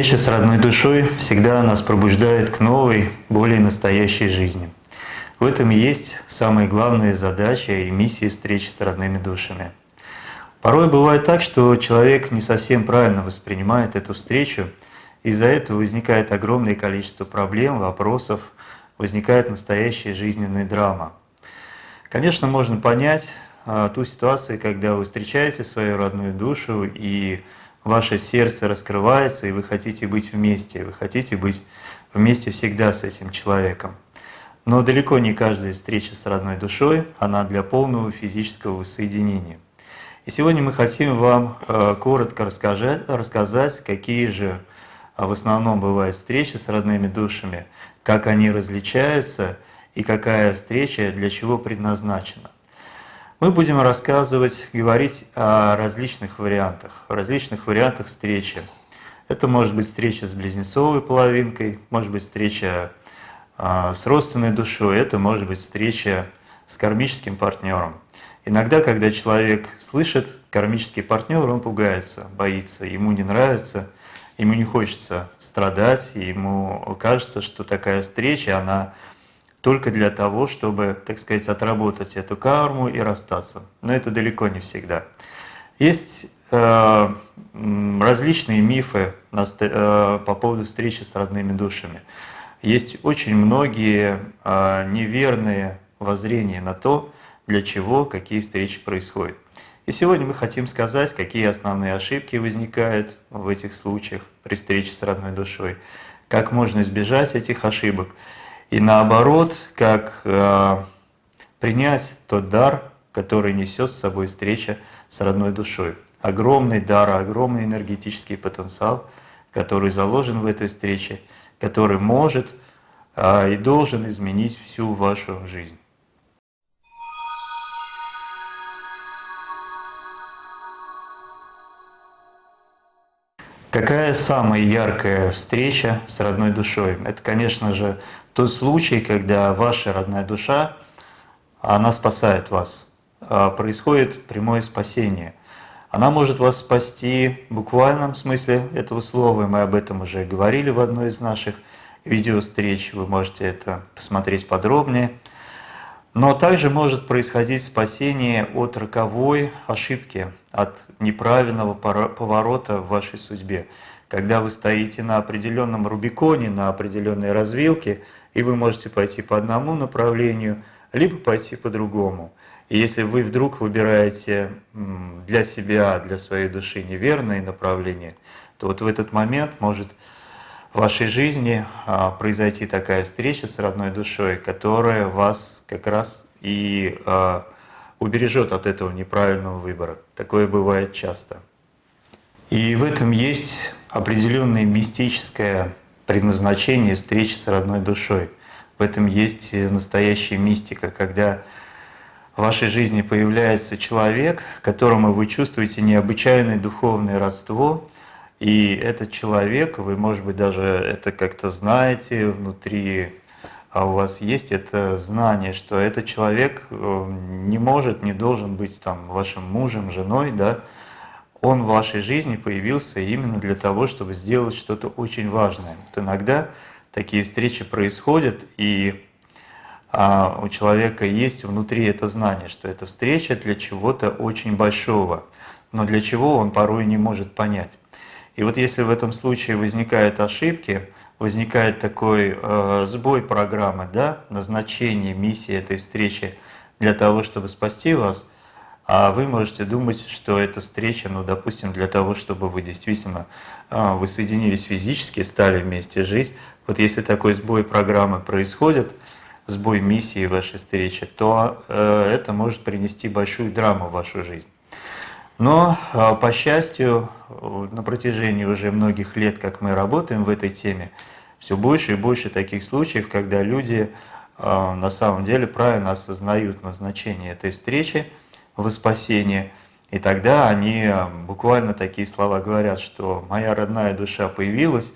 Встреча с родной душой всегда нас пробуждает к новой, более настоящей жизни. В этом и есть самая главная задача и миссия встречи с родными душами. Порой бывает так, что человек не совсем правильно воспринимает эту встречу, из-за этого возникает огромное количество проблем, вопросов, возникает настоящая жизненная драма. Конечно, можно понять а, ту ситуацию, когда вы встречаете свою родную душу и ваше сердце раскрывается, и вы хотите быть вместе, вы хотите быть вместе всегда с этим человеком. Но далеко не каждая встреча с родной душой, она для полного физического воссоединения. И сегодня мы хотим вам э, коротко рассказать, рассказать, какие же а, в основном бывают встречи с родными душами, как они различаются и какая встреча для чего предназначена. Мы будем рассказывать, говорить о различных вариантах, различных вариантах встречи. Это может быть встреча с близнецовой половинкой, может быть встреча а, с родственной душой, это может быть встреча с кармическим партнером. Иногда, когда человек слышит кармический партнер, он пугается, боится, ему не нравится, ему не хочется страдать, ему кажется, что такая встреча, она только для того, чтобы, так сказать, отработать эту карму и расстаться. Но это далеко не всегда. Есть э, различные мифы э, по поводу встречи с родными душами. Есть очень многие э, неверные воззрения на то, для чего какие встречи происходят. И сегодня мы хотим сказать, какие основные ошибки возникают в этих случаях при встрече с родной душой, как можно избежать этих ошибок – и наоборот, как э, принять тот дар, который несет с собой встреча с родной душой. Огромный дар, огромный энергетический потенциал, который заложен в этой встрече, который может э, и должен изменить всю вашу жизнь. Какая самая яркая встреча с родной душой? Это, конечно же, тот случай, когда ваша родная душа, она спасает вас. А, происходит прямое спасение. Она может вас спасти в буквальном смысле этого слова, и мы об этом уже говорили в одной из наших видеовстреч, вы можете это посмотреть подробнее. Но также может происходить спасение от роковой ошибки, от неправильного поворота в вашей судьбе. Когда вы стоите на определенном рубиконе, на определенной развилке – и вы можете пойти по одному направлению, либо пойти по другому. И если вы вдруг выбираете для себя, для своей души неверное направление, то вот в этот момент может в вашей жизни а, произойти такая встреча с родной душой, которая вас как раз и а, убережет от этого неправильного выбора. Такое бывает часто. И в этом есть определенное мистическое предназначение встречи с родной душой. В этом есть настоящая мистика, когда в вашей жизни появляется человек, которому вы чувствуете необычайное духовное родство, и этот человек, вы, может быть, даже это как-то знаете внутри, а у вас есть это знание, что этот человек э, не может, не должен быть там вашим мужем, женой, да, он в вашей жизни появился именно для того, чтобы сделать что-то очень важное. Вот иногда такие встречи происходят, и а, у человека есть внутри это знание, что эта встреча для чего-то очень большого, но для чего он порой не может понять. И вот если в этом случае возникают ошибки, возникает такой э, сбой программы, да, назначение, миссии этой встречи для того, чтобы спасти вас, а вы можете думать, что эта встреча, ну, допустим, для того, чтобы вы действительно э, вы соединились физически, стали вместе жить. Вот если такой сбой программы происходит, сбой миссии вашей встречи, то э, это может принести большую драму в вашу жизнь. Но, э, по счастью, на протяжении уже многих лет, как мы работаем в этой теме, все больше и больше таких случаев, когда люди э, на самом деле правильно осознают назначение этой встречи в спасение, и тогда они э, буквально такие слова говорят, что «моя родная душа появилась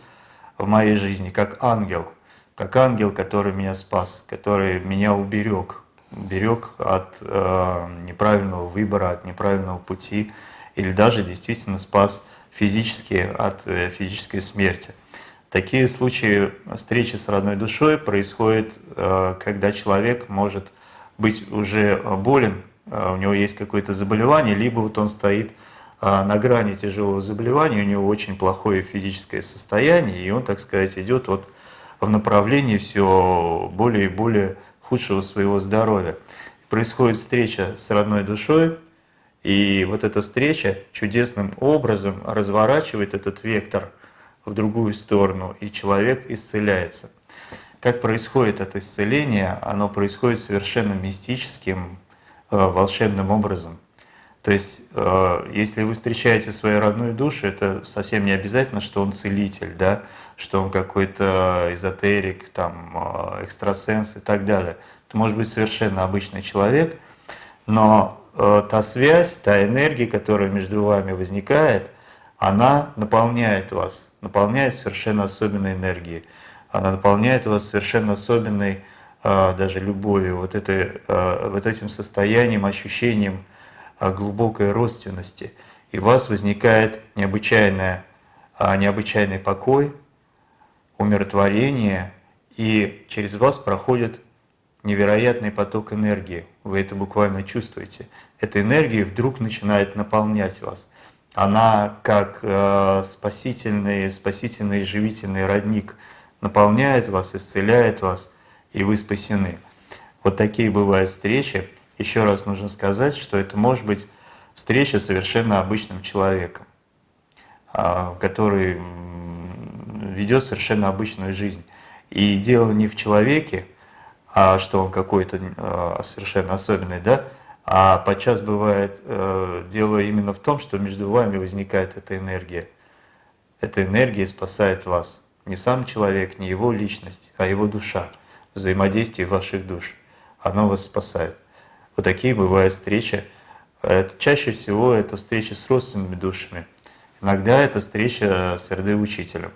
в моей жизни как ангел», как ангел, который меня спас, который меня уберег, уберег от э, неправильного выбора, от неправильного пути, или даже действительно спас физически от э, физической смерти. Такие случаи встречи с родной душой происходят, э, когда человек может быть уже болен, у него есть какое-то заболевание, либо вот он стоит э, на грани тяжелого заболевания, у него очень плохое физическое состояние, и он, так сказать, идет вот в направлении все более и более худшего своего здоровья. Происходит встреча с родной душой, и вот эта встреча чудесным образом разворачивает этот вектор в другую сторону, и человек исцеляется. Как происходит это исцеление? Оно происходит совершенно мистическим, волшебным образом. То есть, э, если вы встречаете свою родную душу, это совсем не обязательно, что он целитель, да? что он какой-то эзотерик, там, э, экстрасенс и так далее. Это может быть совершенно обычный человек, но э, та связь, та энергия, которая между вами возникает, она наполняет вас, наполняет совершенно особенной энергией. Она наполняет вас совершенно особенной э, даже любовью, вот, этой, вот этим состоянием, ощущением глубокой родственности. И у вас возникает необычайная, необычайный покой, умиротворение, и через вас проходит невероятный поток энергии. Вы это буквально чувствуете. Эта энергия вдруг начинает наполнять вас. Она как спасительный, спасительный живительный родник наполняет вас, исцеляет вас, и вы спасены. Вот такие бывают встречи. Еще раз нужно сказать, что это может быть встреча с совершенно обычным человеком, э, который ведет совершенно обычную жизнь. И дело не в человеке, а что он какой-то э, совершенно особенный, да, а подчас бывает э, дело именно в том, что между вами возникает эта энергия. Эта энергия спасает вас. Не сам человек, не его личность, а его душа, взаимодействие ваших душ. Оно вас спасает. Вот такие бывают встречи. Это, чаще всего это встречи с родственными душами. Иногда это встреча с РД-учителем.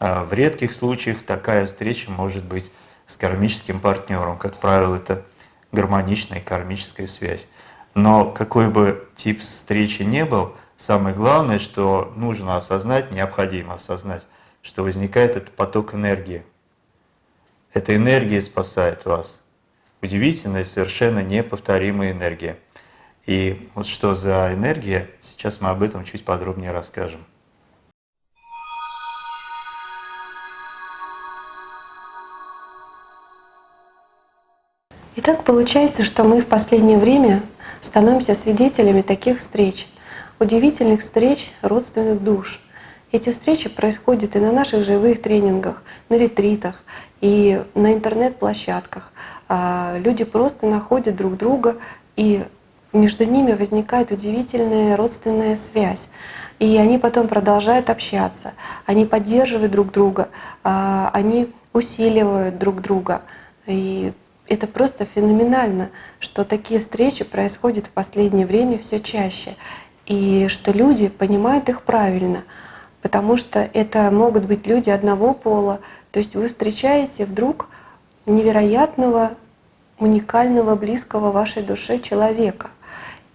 А в редких случаях такая встреча может быть с кармическим партнером. Как правило, это гармоничная кармическая связь. Но какой бы тип встречи не был, самое главное, что нужно осознать, необходимо осознать, что возникает этот поток энергии. Эта энергия спасает вас. Удивительная, совершенно неповторимая энергия. И вот что за энергия, сейчас мы об этом чуть подробнее расскажем. Итак, получается, что мы в последнее время становимся свидетелями таких встреч, удивительных встреч родственных душ. Эти встречи происходят и на наших живых тренингах, на ретритах, и на интернет-площадках. А, люди просто находят друг друга, и между ними возникает удивительная родственная связь. И они потом продолжают общаться, они поддерживают друг друга, а, они усиливают друг друга. И это просто феноменально, что такие встречи происходят в последнее время все чаще, и что люди понимают их правильно, потому что это могут быть люди одного пола, то есть вы встречаете вдруг невероятного, уникального, близкого вашей душе человека,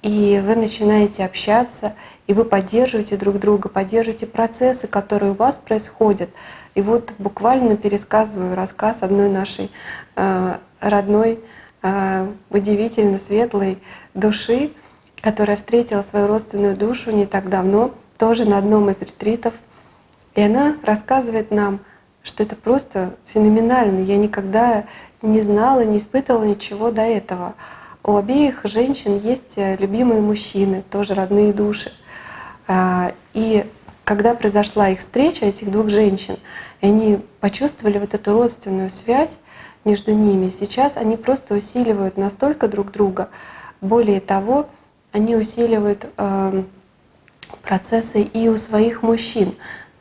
и вы начинаете общаться, и вы поддерживаете друг друга, поддерживаете процессы, которые у вас происходят. И вот буквально пересказываю рассказ одной нашей э, родной, э, удивительно светлой души, которая встретила свою родственную душу не так давно, тоже на одном из ретритов И она рассказывает нам, что это просто феноменально. Я никогда не знала, не испытывала ничего до этого. У обеих женщин есть э, любимые мужчины, тоже родные души. А, и когда произошла их встреча, этих двух женщин, они почувствовали вот эту родственную связь между ними, сейчас они просто усиливают настолько друг друга. Более того, они усиливают э, процессы и у своих мужчин.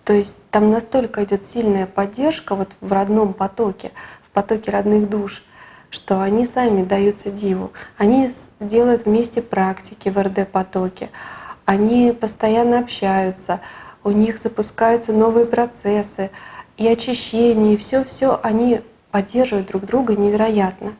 То есть там настолько идет сильная поддержка вот в родном потоке, в потоке родных душ, что они сами даются диву. Они делают вместе практики в РД-потоке, они постоянно общаются, у них запускаются новые процессы, и очищение, и все-все они поддерживают друг друга невероятно.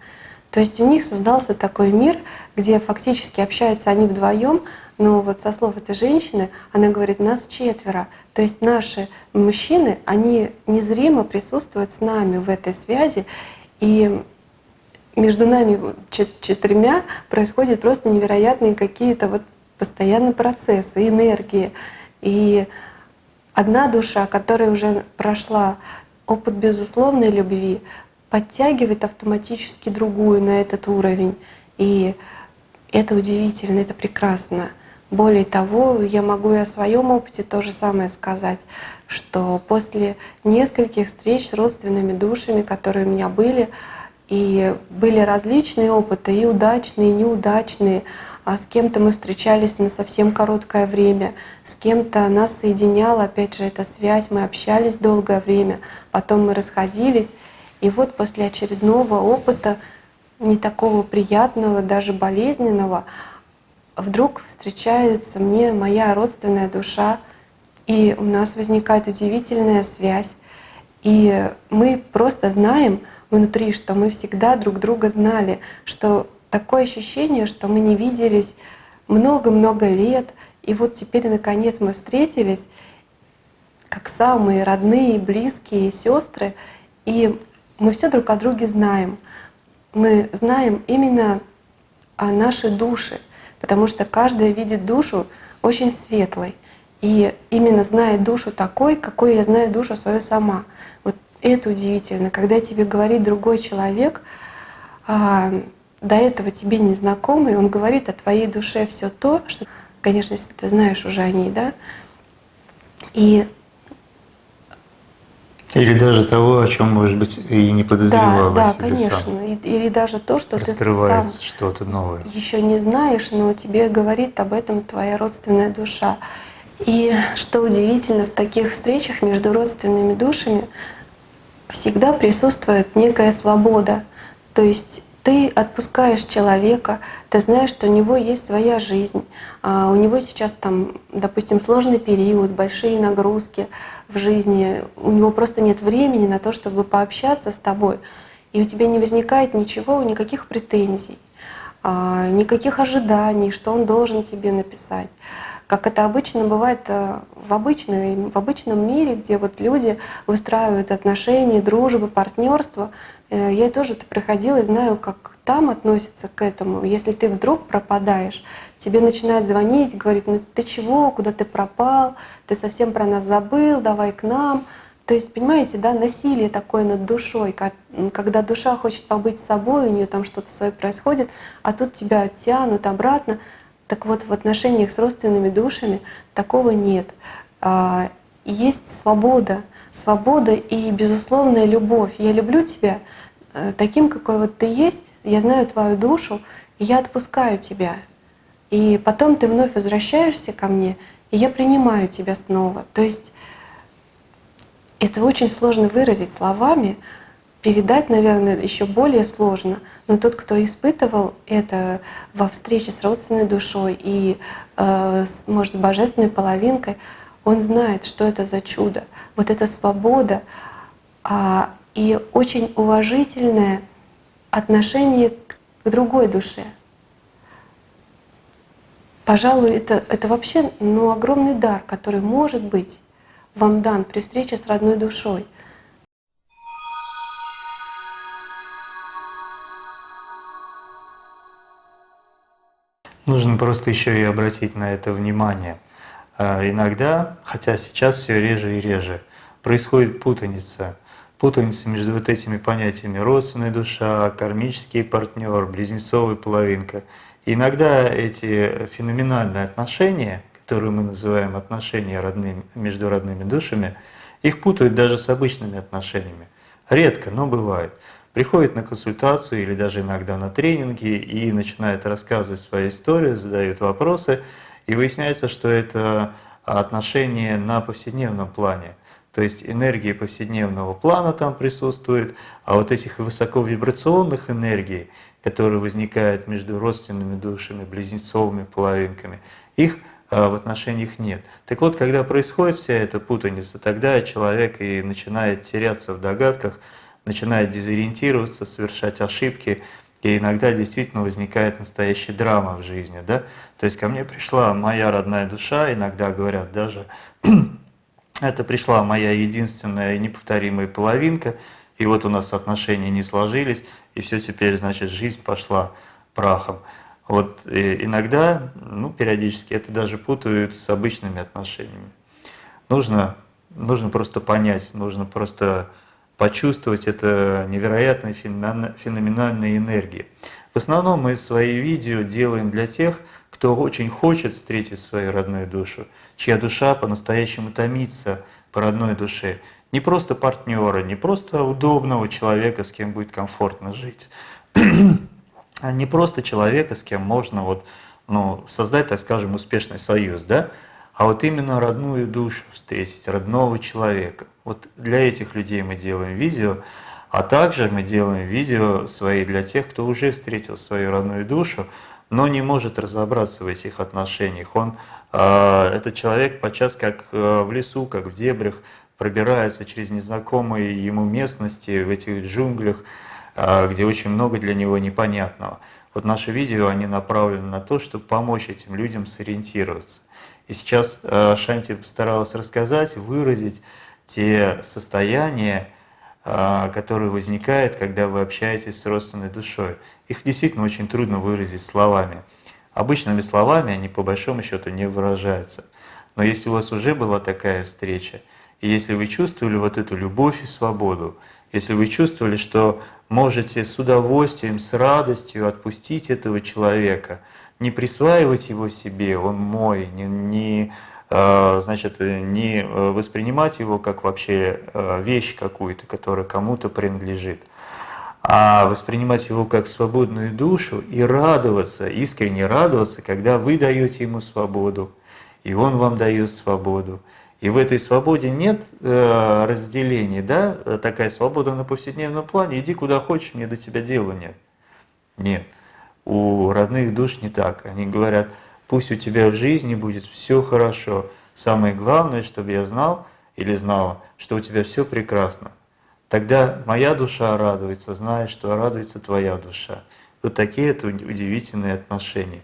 То есть у них создался такой мир, где фактически общаются они вдвоем, но вот со слов этой женщины, она говорит, нас четверо. То есть наши мужчины, они незримо присутствуют с нами в этой связи, и между нами четырьмя происходят просто невероятные какие-то вот постоянные процессы, энергии. И одна душа, которая уже прошла опыт безусловной любви, подтягивает автоматически другую на этот уровень. И это удивительно, это прекрасно. Более того, я могу и о своем опыте то же самое сказать, что после нескольких встреч с родственными душами, которые у меня были, и были различные опыты, и удачные, и неудачные. А с кем-то мы встречались на совсем короткое время, с кем-то нас соединяла, опять же, эта связь, мы общались долгое время, потом мы расходились. И вот после очередного опыта, не такого приятного, даже болезненного, вдруг встречается мне моя родственная душа, и у нас возникает удивительная связь. И мы просто знаем, внутри, что мы всегда друг друга знали, что такое ощущение, что мы не виделись много-много лет, и вот теперь наконец мы встретились, как самые родные, близкие сестры, и мы все друг о друге знаем. Мы знаем именно о нашей душе, потому что каждая видит душу очень светлой. И именно зная душу такой, какой я знаю душу свою сама. Вот это удивительно, когда тебе говорит другой человек, а, до этого тебе незнакомый, он говорит о твоей душе все то, что, конечно, если ты знаешь уже о ней, да, и или даже того, о чем, может быть, и не подозревал да, да, конечно. сам. Или даже то, что ты сам что-то новое. Еще не знаешь, но тебе говорит об этом твоя родственная душа. И что удивительно, в таких встречах между родственными душами всегда присутствует некая свобода. То есть ты отпускаешь человека, ты знаешь, что у него есть своя жизнь, а у него сейчас там, допустим, сложный период, большие нагрузки в жизни, у него просто нет времени на то, чтобы пообщаться с тобой, и у тебя не возникает ничего, никаких претензий, а, никаких ожиданий, что он должен тебе написать как это обычно бывает э, в, обычной, в обычном мире, где вот люди выстраивают отношения, дружбы, партнерство. Э, я тоже это проходила и знаю, как там относятся к этому. Если ты вдруг пропадаешь, тебе начинают звонить, говорить, ну ты чего, куда ты пропал, ты совсем про нас забыл, давай к нам. То есть, понимаете, да, насилие такое над душой, когда душа хочет побыть собой, у нее там что-то свое происходит, а тут тебя тянут обратно. Так вот, в отношениях с родственными душами такого нет. А, есть свобода, свобода и безусловная любовь. Я люблю тебя таким, какой вот ты есть, я знаю твою душу, и я отпускаю тебя. И потом ты вновь возвращаешься ко мне, и я принимаю тебя снова. То есть это очень сложно выразить словами, передать, наверное, еще более сложно. Но тот, кто испытывал это во встрече с родственной душой и, э, может, с божественной половинкой, он знает, что это за чудо. Вот эта свобода а, и очень уважительное отношение к другой душе. Пожалуй, это, это вообще ну, огромный дар, который может быть вам дан при встрече с родной душой — Нужно просто еще и обратить на это внимание. а, иногда, хотя сейчас все реже и реже, происходит путаница. Путаница между вот этими понятиями родственная душа, кармический партнер, близнецовая половинка. Иногда эти феноменальные отношения, которые мы называем отношения родными, между родными душами, их путают даже с обычными отношениями. Редко, но бывает. Приходит на консультацию или даже иногда на тренинги и начинает рассказывать свою историю, задают вопросы – и выясняется, что это отношения на повседневном плане. То есть энергии повседневного плана там присутствует, а вот этих высоковибрационных энергий, которые возникают между родственными душами, близнецовыми половинками, их а, в отношениях нет. Так вот, когда происходит вся эта путаница, тогда человек и начинает теряться в догадках, начинает дезориентироваться, совершать ошибки, и иногда действительно возникает настоящая драма в жизни. Да? То есть ко мне пришла моя родная душа, иногда говорят даже, это пришла моя единственная неповторимая половинка, и вот у нас отношения не сложились, и все теперь, значит, жизнь пошла прахом. Вот иногда, ну, периодически это даже путают с обычными отношениями. Нужно, нужно просто понять, нужно просто почувствовать это невероятной феноменальной энергии. В основном мы свои видео делаем для тех, кто очень хочет встретить свою родную душу, чья душа по-настоящему томится по родной душе. Не просто партнера, не просто удобного человека, с кем будет комфортно жить, а не просто человека, с кем можно вот, ну, создать, так скажем, успешный союз, да? а вот именно родную душу встретить, родного человека. Вот для этих людей мы делаем видео, а также мы делаем видео свои для тех, кто уже встретил свою родную душу, но не может разобраться в этих отношениях. Он, э, этот человек подчас как э, в лесу, как в дебрях, пробирается через незнакомые ему местности, в этих джунглях, э, где очень много для него непонятного. Вот наши видео, они направлены на то, чтобы помочь этим людям сориентироваться. И сейчас э, Шанти постаралась рассказать, выразить те состояния, э, которые возникают, когда вы общаетесь с родственной душой. Их действительно очень трудно выразить словами. Обычными словами они по большому счету не выражаются. Но если у вас уже была такая встреча, и если вы чувствовали вот эту любовь и свободу, если вы чувствовали, что можете с удовольствием, с радостью отпустить этого человека – не присваивать его себе, он мой, не, не, а, значит, не э, воспринимать его как вообще э, вещь какую-то, которая кому-то принадлежит, а воспринимать его как свободную душу и радоваться, искренне радоваться, когда вы даете ему свободу, и он вам дает свободу. И в этой свободе нет э, разделения, да, такая свобода на повседневном плане, иди куда хочешь, мне до тебя дела нет. Нет. У родных душ не так. Они говорят, пусть у тебя в жизни будет все хорошо. Самое главное, чтобы я знал или знала, что у тебя все прекрасно. Тогда моя душа радуется, зная, что радуется твоя душа. Вот такие это удивительные отношения.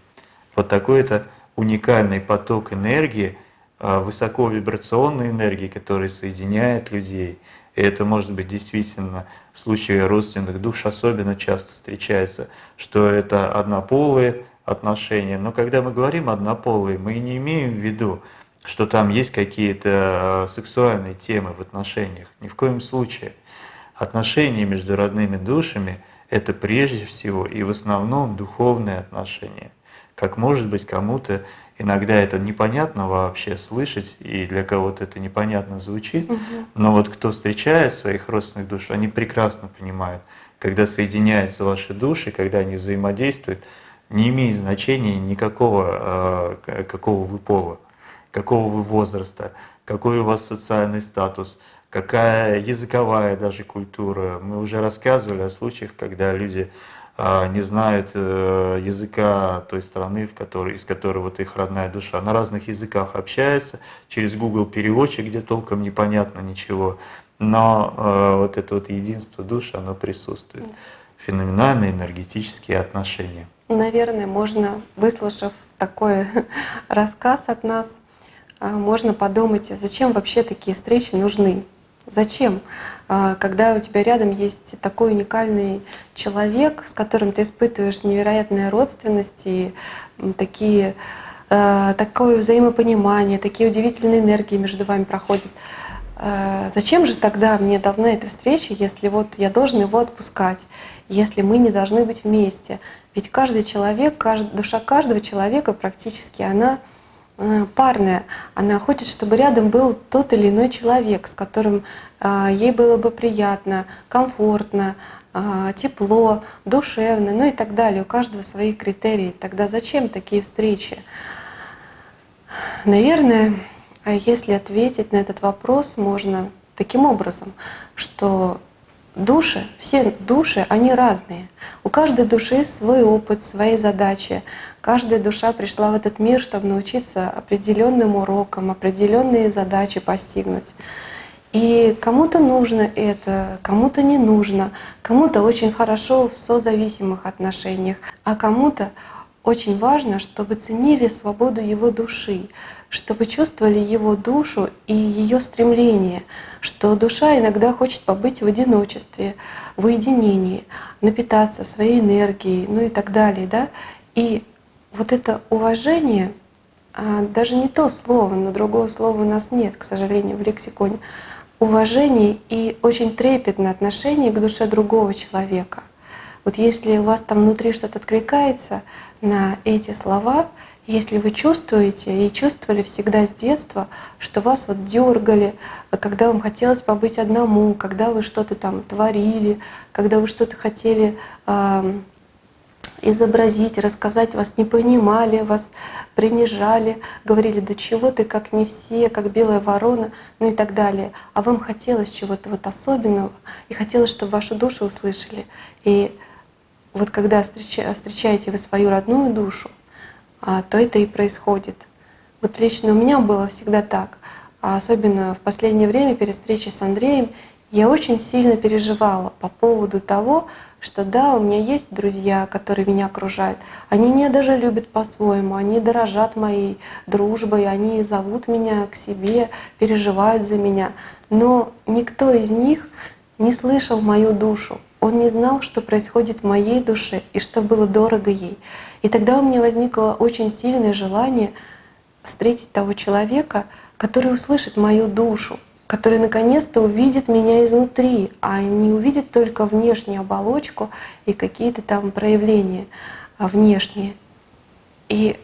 Вот такой это уникальный поток энергии, а, высоковибрационной энергии, который соединяет людей. И это может быть действительно в случае родственных душ особенно часто встречается, что это однополые отношения. Но когда мы говорим однополые, мы не имеем в виду, что там есть какие-то э, сексуальные темы в отношениях. Ни в коем случае. Отношения между родными душами – это прежде всего и в основном духовные отношения. Как может быть кому-то иногда это непонятно вообще слышать, и для кого-то это непонятно звучит, угу. но вот кто встречает своих родственных душ, они прекрасно понимают, когда соединяются ваши души, когда они взаимодействуют, не имеет значения никакого, э, какого вы пола, какого вы возраста, какой у вас социальный статус, какая языковая даже культура. Мы уже рассказывали о случаях, когда люди а, не знают э, языка той страны, в которой, из которой вот их родная душа. На разных языках общаются, через Google переводчик, где толком непонятно ничего. Но э, вот это вот единство души, оно присутствует. Феноменальные энергетические отношения. Наверное, можно, выслушав такой рассказ от нас, а, можно подумать, зачем вообще такие встречи нужны? Зачем? А, когда у тебя рядом есть такой уникальный человек, с которым ты испытываешь невероятные родственности, такие э, такое взаимопонимание, такие удивительные энергии между вами проходят. Э, зачем же тогда мне должна эта встреча, если вот я должен его отпускать, если мы не должны быть вместе? Ведь каждый человек, душа каждого человека практически, она парная. Она хочет, чтобы рядом был тот или иной человек, с которым э, ей было бы приятно, комфортно, э, тепло, душевно, ну и так далее. У каждого свои критерии. Тогда зачем такие встречи? Наверное, а если ответить на этот вопрос, можно таким образом, что души, все души, они разные. У каждой души свой опыт, свои задачи. Каждая душа пришла в этот мир, чтобы научиться определенным урокам, определенные задачи постигнуть. И кому-то нужно это, кому-то не нужно, кому-то очень хорошо в созависимых отношениях, а кому-то очень важно, чтобы ценили свободу его души, чтобы чувствовали его душу и ее стремление, что душа иногда хочет побыть в одиночестве, в уединении, напитаться своей энергией, ну и так далее. Да? И вот это уважение, а, даже не то слово, но другого слова у нас нет, к сожалению, в лексиконе, уважение и очень трепетное отношение к душе другого человека. Вот если у вас там внутри что-то откликается на эти слова, если вы чувствуете и чувствовали всегда с детства, что вас вот дергали, когда вам хотелось побыть одному, когда вы что-то там творили, когда вы что-то хотели э, изобразить, рассказать, вас не понимали, вас принижали, говорили, да чего ты как не все, как белая ворона, ну и так далее. А вам хотелось чего-то вот особенного, и хотелось, чтобы вашу душу услышали. И вот когда встречаете вы свою родную душу, а, то это и происходит. Вот лично у меня было всегда так. А особенно в последнее время перед встречей с Андреем я очень сильно переживала по поводу того, что да, у меня есть друзья, которые меня окружают. Они меня даже любят по-своему, они дорожат моей дружбой, они зовут меня к себе, переживают за меня. Но никто из них не слышал мою душу. Он не знал, что происходит в моей душе и что было дорого ей. И тогда у меня возникло очень сильное желание встретить того человека, который услышит мою душу, который наконец-то увидит меня изнутри, а не увидит только внешнюю оболочку и какие-то там проявления а, внешние. И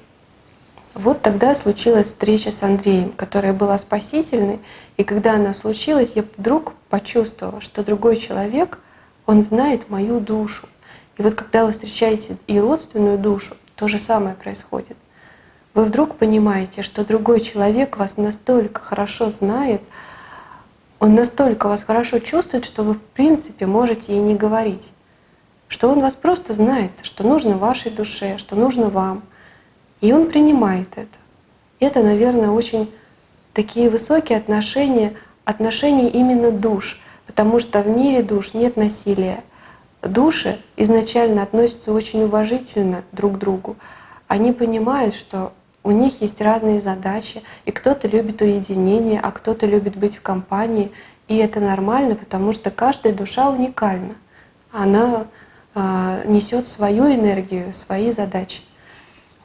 вот тогда случилась встреча с Андреем, которая была спасительной. И когда она случилась, я вдруг почувствовала, что другой человек, он знает мою душу. И вот когда вы встречаете и родственную душу, то же самое происходит. Вы вдруг понимаете, что другой человек вас настолько хорошо знает, он настолько вас хорошо чувствует, что вы в принципе можете и не говорить. Что он вас просто знает, что нужно вашей душе, что нужно вам. И он принимает это. Это, наверное, очень такие высокие отношения, отношения именно душ, потому что в мире душ нет насилия души изначально относятся очень уважительно друг к другу. Они понимают, что у них есть разные задачи, и кто-то любит уединение, а кто-то любит быть в компании. И это нормально, потому что каждая душа уникальна. Она э, несет свою энергию, свои задачи.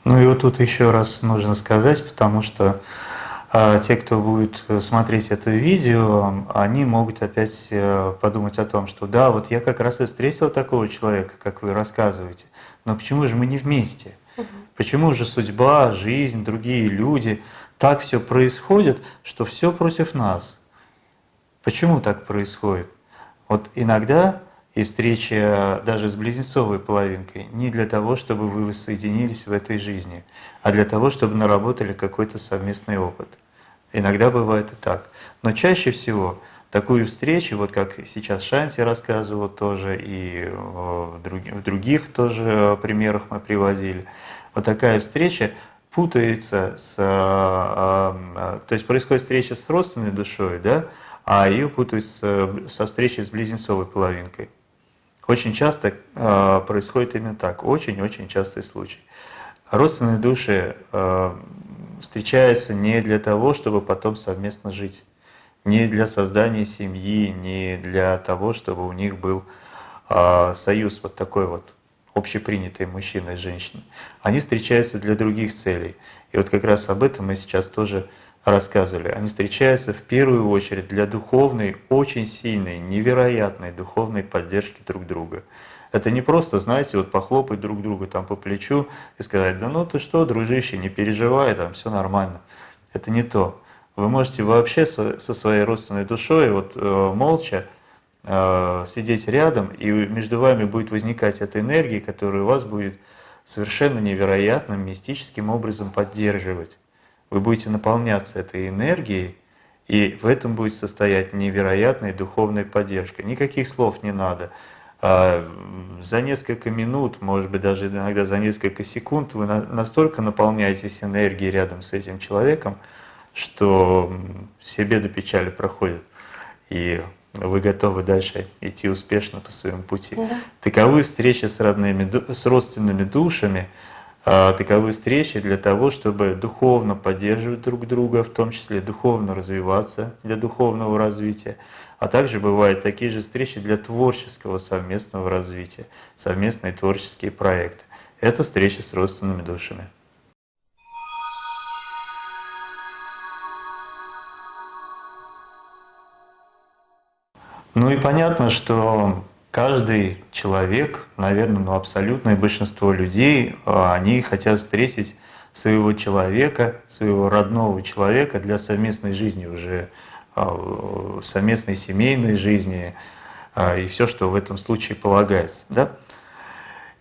Ну и вот тут еще раз нужно сказать, потому что а те, кто будет э, смотреть это видео, они могут опять э, подумать о том, что да, вот я как раз и встретил такого человека, как вы рассказываете, но почему же мы не вместе? Почему же судьба, жизнь, другие люди, так все происходит, что все против нас? Почему так происходит? Вот иногда и встреча даже с близнецовой половинкой не для того, чтобы вы воссоединились в этой жизни, а для того, чтобы наработали какой-то совместный опыт. Иногда бывает и так. Но чаще всего такую встречу, вот как сейчас Шанти рассказывал тоже, и в других тоже примерах мы приводили, вот такая встреча путается с... А, а, то есть происходит встреча с родственной душой, да, а ее путают со встречей с близнецовой половинкой. Очень часто э, происходит именно так, очень-очень частый случай. Родственные души э, встречаются не для того, чтобы потом совместно жить, не для создания семьи, не для того, чтобы у них был э, союз вот такой вот общепринятые мужчина и женщина, они встречаются для других целей. И вот как раз об этом мы сейчас тоже рассказывали. Они встречаются в первую очередь для духовной, очень сильной, невероятной духовной поддержки друг друга. Это не просто, знаете, вот похлопать друг друга там по плечу и сказать, да ну ты что, дружище, не переживай, там все нормально. Это не то. Вы можете вообще со своей родственной душой вот э, молча э, сидеть рядом, и между вами будет возникать эта энергия, которая вас будет совершенно невероятным, мистическим образом поддерживать. Вы будете наполняться этой энергией, и в этом будет состоять невероятная духовная поддержка. Никаких слов не надо. А, за несколько минут, может быть, даже иногда за несколько секунд вы настолько наполняетесь энергией рядом с этим человеком, что все беды печали проходят, и вы готовы дальше идти успешно по своему пути. Да. Таковы встречи с, родными, с родственными душами, а, таковы встречи для того, чтобы духовно поддерживать друг друга, в том числе духовно развиваться для духовного развития, а также бывают такие же встречи для творческого совместного развития, совместные творческие проекты. Это встреча с родственными душами. Ну и понятно, что каждый человек, наверное, ну абсолютное большинство людей, а, они хотят встретить своего человека, своего родного человека для совместной жизни уже а, совместной семейной жизни а, и все, что в этом случае полагается. Да?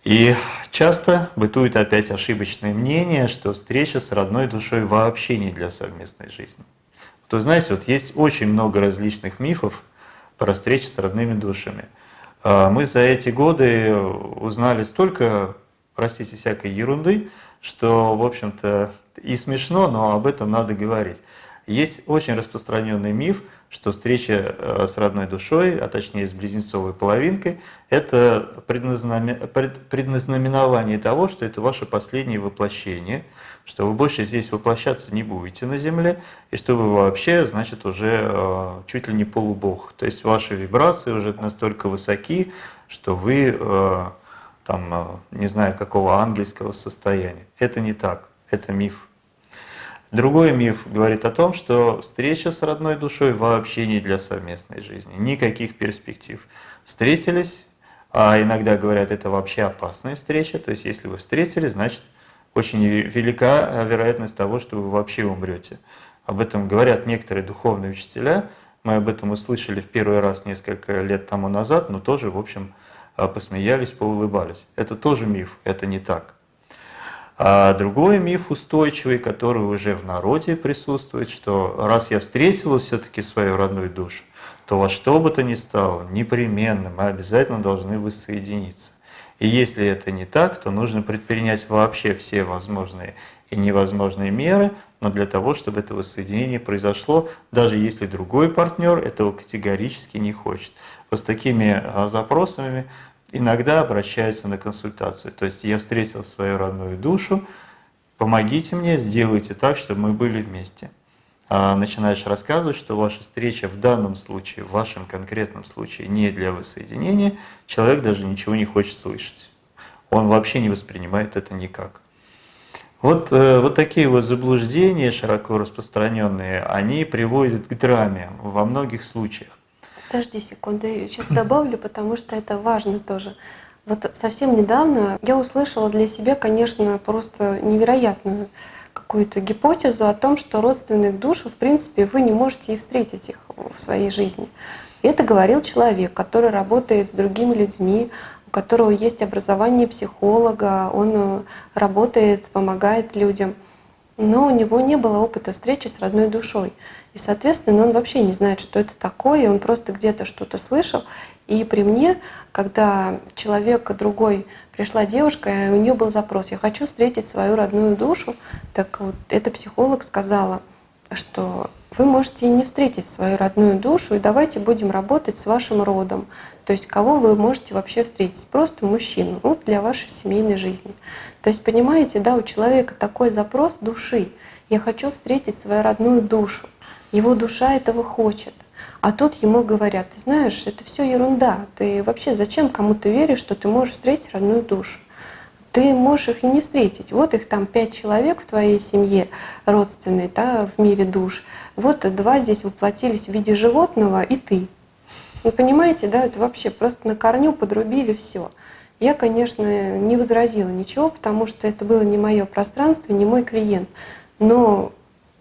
И часто бытует опять ошибочное мнение, что встреча с родной душой вообще не для совместной жизни. То знаете, вот есть очень много различных мифов про встречи с родными душами. А, мы за эти годы узнали столько, простите, всякой ерунды, что, в общем-то, и смешно, но об этом надо говорить. Есть очень распространенный миф, что встреча э, с родной душой, а точнее с близнецовой половинкой, это предназнаменование того, что это ваше последнее воплощение, что вы больше здесь воплощаться не будете на Земле, и что вы вообще, значит, уже э, чуть ли не полубог. То есть ваши вибрации уже настолько высоки, что вы э, там, не знаю, какого ангельского состояния. Это не так, это миф. Другой миф говорит о том, что встреча с родной душой вообще не для совместной жизни, никаких перспектив. Встретились, а иногда говорят, это вообще опасная встреча, то есть если вы встретились, значит очень велика вероятность того, что вы вообще умрете. Об этом говорят некоторые духовные учителя, мы об этом услышали в первый раз несколько лет тому назад, но тоже, в общем, посмеялись, поулыбались. Это тоже миф, это не так. А другой миф устойчивый, который уже в народе присутствует, что раз я встретила все-таки свою родную душу, то во что бы то ни стало, непременно мы обязательно должны воссоединиться. И если это не так, то нужно предпринять вообще все возможные и невозможные меры, но для того, чтобы это воссоединение произошло, даже если другой партнер этого категорически не хочет. Вот с такими а, запросами иногда обращаются на консультацию. То есть я встретил свою родную душу, помогите мне, сделайте так, чтобы мы были вместе. А начинаешь рассказывать, что ваша встреча в данном случае, в вашем конкретном случае не для воссоединения, человек даже ничего не хочет слышать. Он вообще не воспринимает это никак. Вот, э, вот такие вот заблуждения, широко распространенные, они приводят к драме во многих случаях. Подожди секунду, я сейчас добавлю, потому что это важно тоже. Вот совсем недавно я услышала для себя, конечно, просто невероятную какую-то гипотезу о том, что родственных душ, в принципе, вы не можете и встретить их в своей жизни. И это говорил человек, который работает с другими людьми, у которого есть образование психолога, он э, работает, помогает людям. Но у него не было опыта встречи с родной душой. И, соответственно, он вообще не знает, что это такое, он просто где-то что-то слышал. И при мне, когда человек другой, пришла девушка, и у нее был запрос, я хочу встретить свою родную душу, так вот эта психолог сказала, что вы можете не встретить свою родную душу, и давайте будем работать с вашим родом. То есть кого вы можете вообще встретить? Просто мужчину ну, для вашей семейной жизни. То есть понимаете, да, у человека такой запрос души. Я хочу встретить свою родную душу. Его душа этого хочет. А тут ему говорят, ты знаешь, это все ерунда. Ты вообще зачем кому-то веришь, что ты можешь встретить родную душу? Ты можешь их и не встретить. Вот их там пять человек в твоей семье родственной, да, в мире душ. Вот два здесь воплотились в виде животного, и ты. Вы понимаете, да, это вообще просто на корню подрубили все. Я, конечно, не возразила ничего, потому что это было не мое пространство, не мой клиент. Но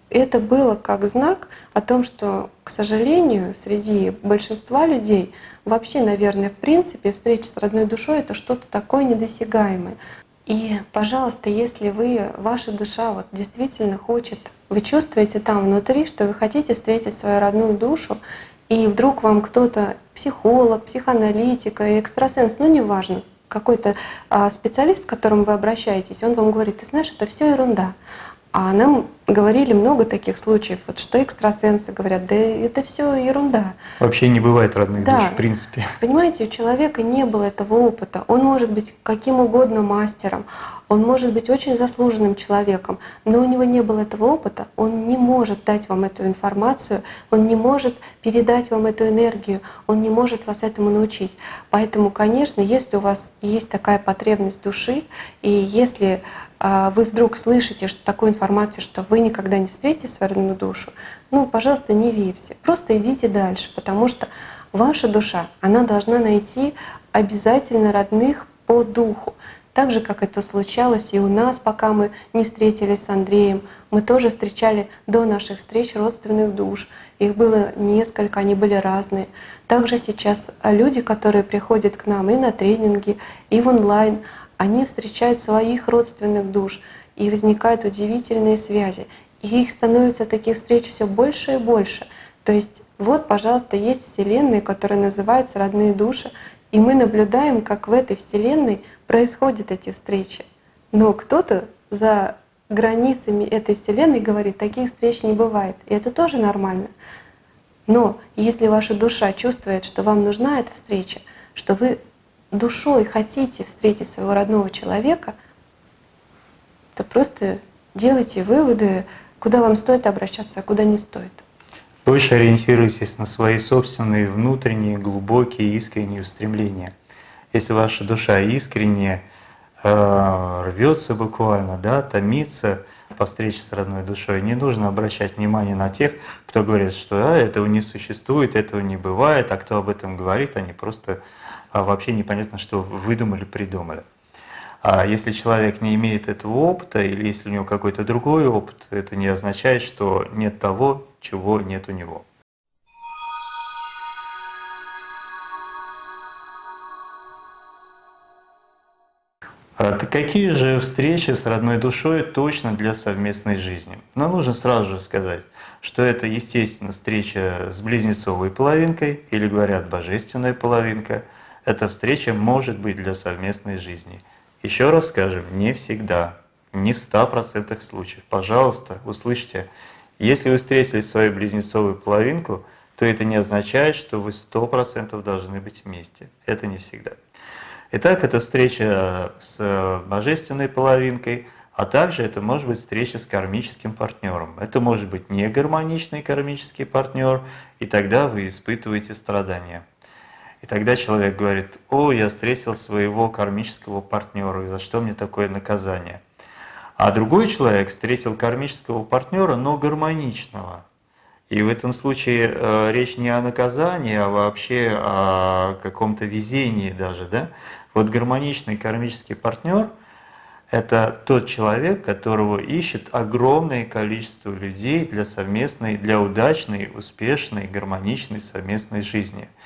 это было как знак о том, что, к сожалению, среди большинства людей вообще, наверное, в принципе, встреча с родной душой — это что-то такое недосягаемое. И, пожалуйста, если вы, ваша душа вот действительно хочет, вы чувствуете там внутри, что вы хотите встретить свою родную душу, и вдруг вам кто-то, психолог, психоаналитик, экстрасенс, ну неважно, какой-то а, специалист, к которому вы обращаетесь, он вам говорит, ты знаешь, это все ерунда. А нам говорили много таких случаев, вот что экстрасенсы говорят, да это все ерунда. Вообще не бывает родных да. душ, в принципе. Понимаете, у человека не было этого опыта. Он может быть каким угодно мастером, он может быть очень заслуженным человеком, но у него не было этого опыта, он не может дать вам эту информацию, он не может передать вам эту энергию, он не может вас этому научить. Поэтому, конечно, если у вас есть такая потребность души, и если а вы вдруг слышите что, такую информацию, что вы никогда не встретите свою душу, ну, пожалуйста, не верьте. Просто идите дальше, потому что ваша душа, она должна найти обязательно родных по духу. Так же, как это случалось и у нас, пока мы не встретились с Андреем. Мы тоже встречали до наших встреч родственных душ. Их было несколько, они были разные. Также сейчас люди, которые приходят к нам и на тренинги, и в онлайн, они встречают своих родственных душ, и возникают удивительные связи. И их становится таких встреч все больше и больше. То есть вот, пожалуйста, есть Вселенная, которая называется «Родные души», и мы наблюдаем, как в этой Вселенной происходят эти встречи. Но кто-то за границами этой Вселенной говорит, таких встреч не бывает. И это тоже нормально. Но если ваша душа чувствует, что вам нужна эта встреча, что вы душой хотите встретить своего родного человека, то просто делайте выводы, куда вам стоит обращаться, а куда не стоит. Больше ориентируйтесь на свои собственные внутренние, глубокие, искренние устремления. Если ваша душа искренне э, рвется буквально, да, томится по встрече с родной душой, не нужно обращать внимание на тех, кто говорит, что а, этого не существует, этого не бывает, а кто об этом говорит, они просто а вообще непонятно, что выдумали, придумали. А если человек не имеет этого опыта, или если у него какой-то другой опыт, это не означает, что нет того, чего нет у него. Какие же встречи с родной душой точно для совместной жизни? Но нужно сразу же сказать, что это, естественно, встреча с близнецовой половинкой, или говорят, божественная половинка – эта встреча может быть для совместной жизни. Еще раз скажем, не всегда, не в 100% случаев. Пожалуйста, услышьте, если вы встретили свою близнецовую половинку, то это не означает, что вы 100% должны быть вместе. Это не всегда. Итак, это встреча с божественной половинкой, а также это может быть встреча с кармическим партнером. Это может быть не гармоничный кармический партнер, и тогда вы испытываете страдания. И тогда человек говорит, о, я встретил своего кармического партнера, и за что мне такое наказание? А другой человек встретил кармического партнера, но гармоничного. И в этом случае э, речь не о наказании, а вообще о каком-то везении даже. Да? Вот гармоничный кармический партнер – это тот человек, которого ищет огромное количество людей для совместной, для удачной, успешной, гармоничной совместной жизни –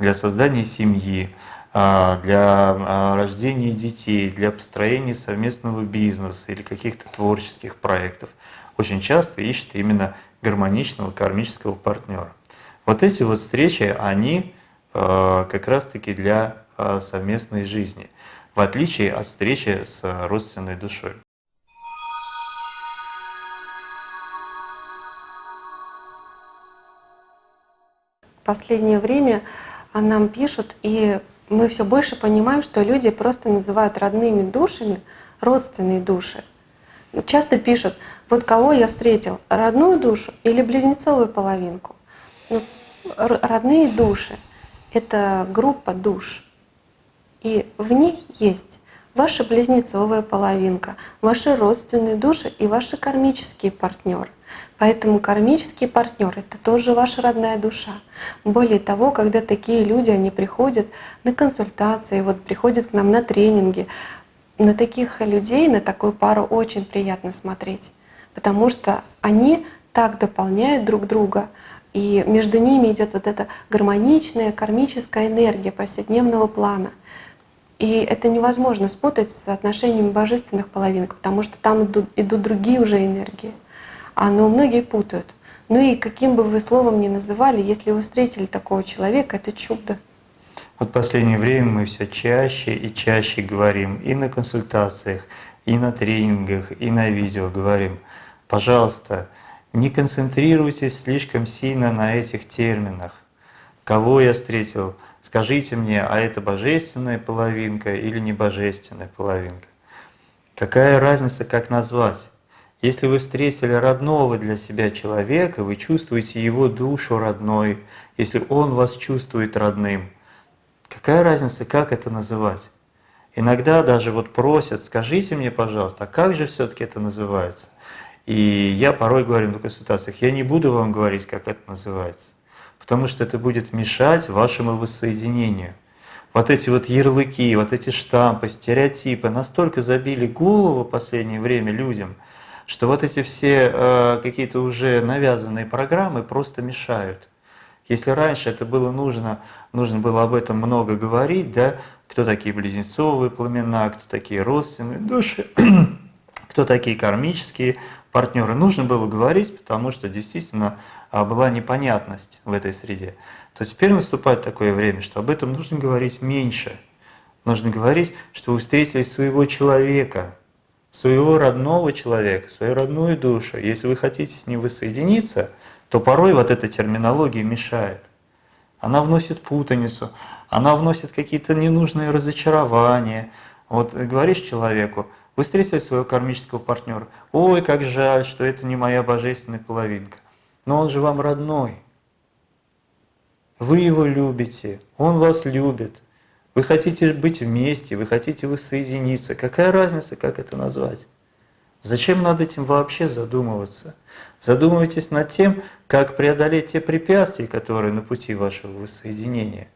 для создания семьи, а, для а, рождения детей, для построения совместного бизнеса или каких-то творческих проектов, очень часто ищет именно гармоничного кармического партнера. Вот эти вот встречи, они а, как раз-таки для совместной жизни, в отличие от встречи с родственной душой. последнее время а нам пишут, и мы все больше понимаем, что люди просто называют родными душами родственные души. Часто пишут, вот кого я встретил, родную душу или близнецовую половинку. Ну, родные души — это группа душ. И в ней есть ваша близнецовая половинка, ваши родственные души и ваши кармические партнеры. Поэтому кармический партнер — это тоже ваша родная душа. Более того, когда такие люди, они приходят на консультации, вот приходят к нам на тренинги, на таких людей, на такую пару очень приятно смотреть, потому что они так дополняют друг друга, и между ними идет вот эта гармоничная кармическая энергия повседневного плана. И это невозможно спутать с отношениями божественных половинок, потому что там идут, идут другие уже энергии. А но многие путают. Ну и каким бы вы словом ни называли, если вы встретили такого человека, это чудо. Вот в последнее время мы все чаще и чаще говорим и на консультациях, и на тренингах, и на видео говорим, пожалуйста, не концентрируйтесь слишком сильно на этих терминах. Кого я встретил, скажите мне, а это божественная половинка или не божественная половинка? Какая разница, как назвать? Если вы встретили родного для себя человека, вы чувствуете его душу родной, если он вас чувствует родным. Какая разница, как это называть? Иногда даже вот просят, скажите мне, пожалуйста, а как же все-таки это называется? И я порой говорю на консультациях, я не буду вам говорить, как это называется, потому что это будет мешать вашему воссоединению. Вот эти вот ярлыки, вот эти штампы, стереотипы настолько забили голову в последнее время людям – что вот эти все э, какие-то уже навязанные программы просто мешают. Если раньше это было нужно, нужно было об этом много говорить, да, кто такие близнецовые пламена, кто такие родственные души, кто такие кармические партнеры, нужно было говорить, потому что действительно а, была непонятность в этой среде. То теперь наступает такое время, что об этом нужно говорить меньше. Нужно говорить, что вы встретили своего человека, своего родного человека, свою родную душу, если вы хотите с ним воссоединиться, то порой вот эта терминология мешает. Она вносит путаницу, она вносит какие-то ненужные разочарования. Вот говоришь человеку, вы встретили своего кармического партнера, ой, как жаль, что это не моя божественная половинка. Но он же вам родной. Вы его любите, он вас любит. Вы хотите быть вместе, вы хотите воссоединиться. Какая разница, как это назвать? Зачем над этим вообще задумываться? Задумывайтесь над тем, как преодолеть те препятствия, которые на пути вашего воссоединения.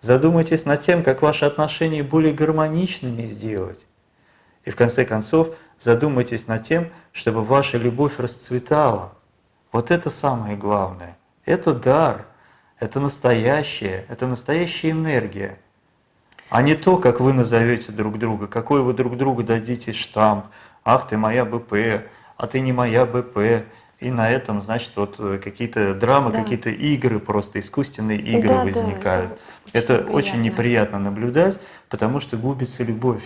Задумайтесь над тем, как ваши отношения более гармоничными сделать. И в конце концов, задумайтесь над тем, чтобы ваша любовь расцветала. Вот это самое главное. Это дар, это настоящее, это настоящая энергия – а не то, как вы назовете друг друга, какой вы друг другу дадите штамп, ах, ты моя БП, а ты не моя БП, и на этом, значит, вот э, какие-то драмы, да. какие-то игры, просто искусственные игры да, возникают. Да, это, это очень неприятно наблюдать, потому что губится любовь.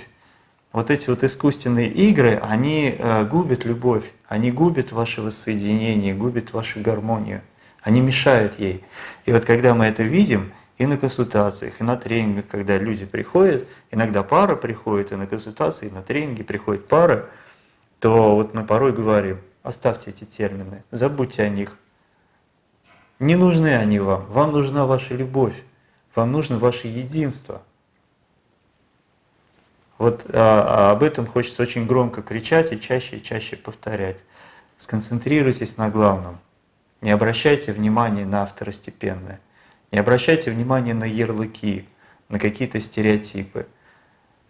Вот эти вот искусственные игры, они э, губят любовь, они губят ваше воссоединение, губят вашу гармонию, они мешают ей. И вот когда мы это видим, и на консультациях, и на тренингах, когда люди приходят, иногда пара приходит, и на консультации, и на тренинги приходит пара, то вот мы порой говорим, оставьте эти термины, забудьте о них. Не нужны они вам, вам нужна ваша любовь, вам нужно ваше единство. Вот а, а об этом хочется очень громко кричать и чаще и чаще повторять. Сконцентрируйтесь на главном. Не обращайте внимания на второстепенное. Не обращайте внимания на ярлыки, на какие-то стереотипы.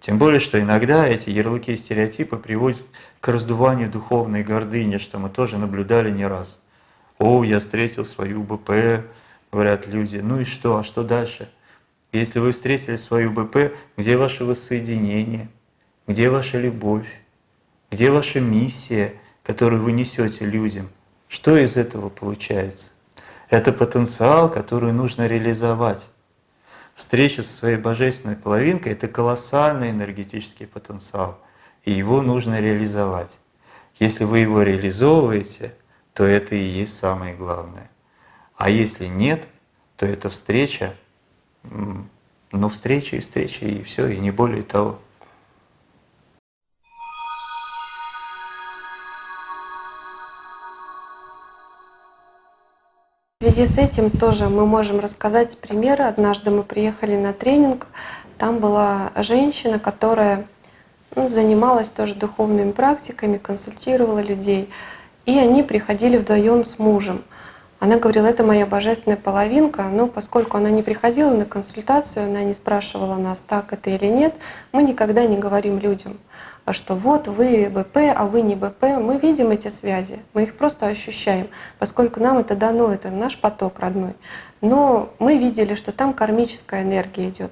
Тем более, что иногда эти ярлыки и стереотипы приводят к раздуванию духовной гордыни, что мы тоже наблюдали не раз. «О, я встретил свою БП», говорят люди. Ну и что, а что дальше? Если вы встретили свою БП, где ваше воссоединение? Где ваша любовь? Где ваша миссия, которую вы несете людям? Что из этого получается? Это потенциал, который нужно реализовать. Встреча со своей божественной половинкой – это колоссальный энергетический потенциал, и его нужно реализовать. Если вы его реализовываете, то это и есть самое главное. А если нет, то это встреча, ну встреча и встреча, и все, и не более того. связи с этим тоже мы можем рассказать примеры. Однажды мы приехали на тренинг, там была женщина, которая ну, занималась тоже духовными практиками, консультировала людей. И они приходили вдвоем с мужем. Она говорила, это моя божественная половинка, но поскольку она не приходила на консультацию, она не спрашивала нас, так это или нет, мы никогда не говорим людям, что вот вы БП, а вы не БП. Мы видим эти связи, мы их просто ощущаем, поскольку нам это дано, это наш поток родной. Но мы видели, что там кармическая энергия идет.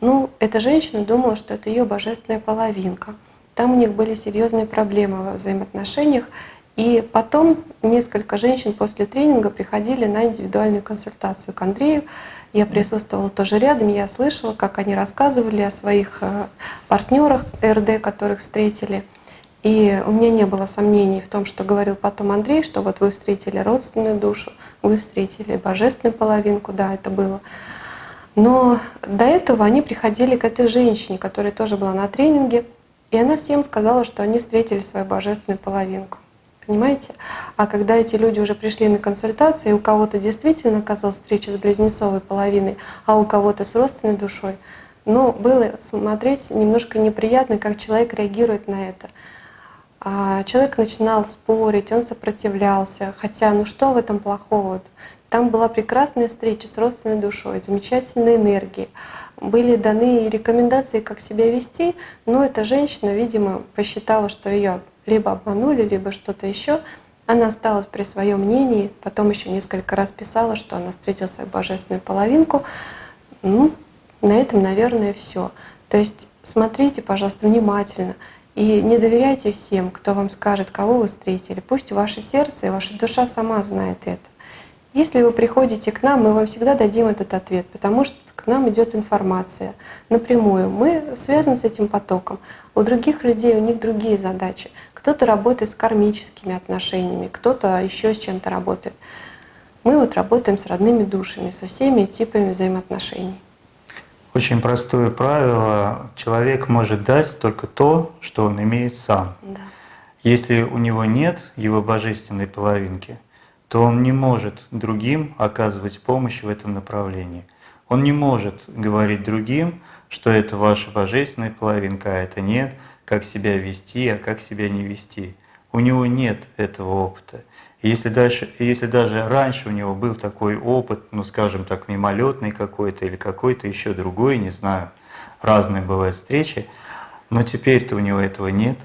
Ну, эта женщина думала, что это ее божественная половинка. Там у них были серьезные проблемы во взаимоотношениях, и потом несколько женщин после тренинга приходили на индивидуальную консультацию к Андрею. Я присутствовала тоже рядом, я слышала, как они рассказывали о своих э, партнерах РД, которых встретили. И у меня не было сомнений в том, что говорил потом Андрей, что вот вы встретили родственную душу, вы встретили божественную половинку, да, это было. Но до этого они приходили к этой женщине, которая тоже была на тренинге, и она всем сказала, что они встретили свою божественную половинку. Понимаете? А когда эти люди уже пришли на консультацию, и у кого-то действительно оказалась встреча с близнецовой половиной, а у кого-то с родственной душой, ну, было смотреть немножко неприятно, как человек реагирует на это. А человек начинал спорить, он сопротивлялся, хотя ну что в этом плохого? Там была прекрасная встреча с родственной душой, замечательные энергии. Были даны рекомендации, как себя вести, но эта женщина, видимо, посчитала, что ее либо обманули, либо что-то еще. Она осталась при своем мнении, потом еще несколько раз писала, что она встретила свою божественную половинку. Ну, на этом, наверное, все. То есть смотрите, пожалуйста, внимательно и не доверяйте всем, кто вам скажет, кого вы встретили. Пусть ваше сердце и ваша душа сама знает это. Если вы приходите к нам, мы вам всегда дадим этот ответ, потому что к нам идет информация напрямую. Мы связаны с этим потоком. У других людей, у них другие задачи. Кто-то работает с кармическими отношениями, кто-то еще с чем-то работает. Мы вот работаем с родными душами, со всеми типами взаимоотношений. Очень простое правило. Человек может дать только то, что он имеет сам. Да. Если у него нет его божественной половинки, то он не может другим оказывать помощь в этом направлении. Он не может говорить другим, что это ваша божественная половинка, а это нет – как себя вести, а как себя не вести. У него нет этого опыта. И если, дальше, если даже раньше у него был такой опыт, ну скажем так, мимолетный какой-то или какой-то еще другой, не знаю, разные бывают встречи, но теперь-то у него этого нет.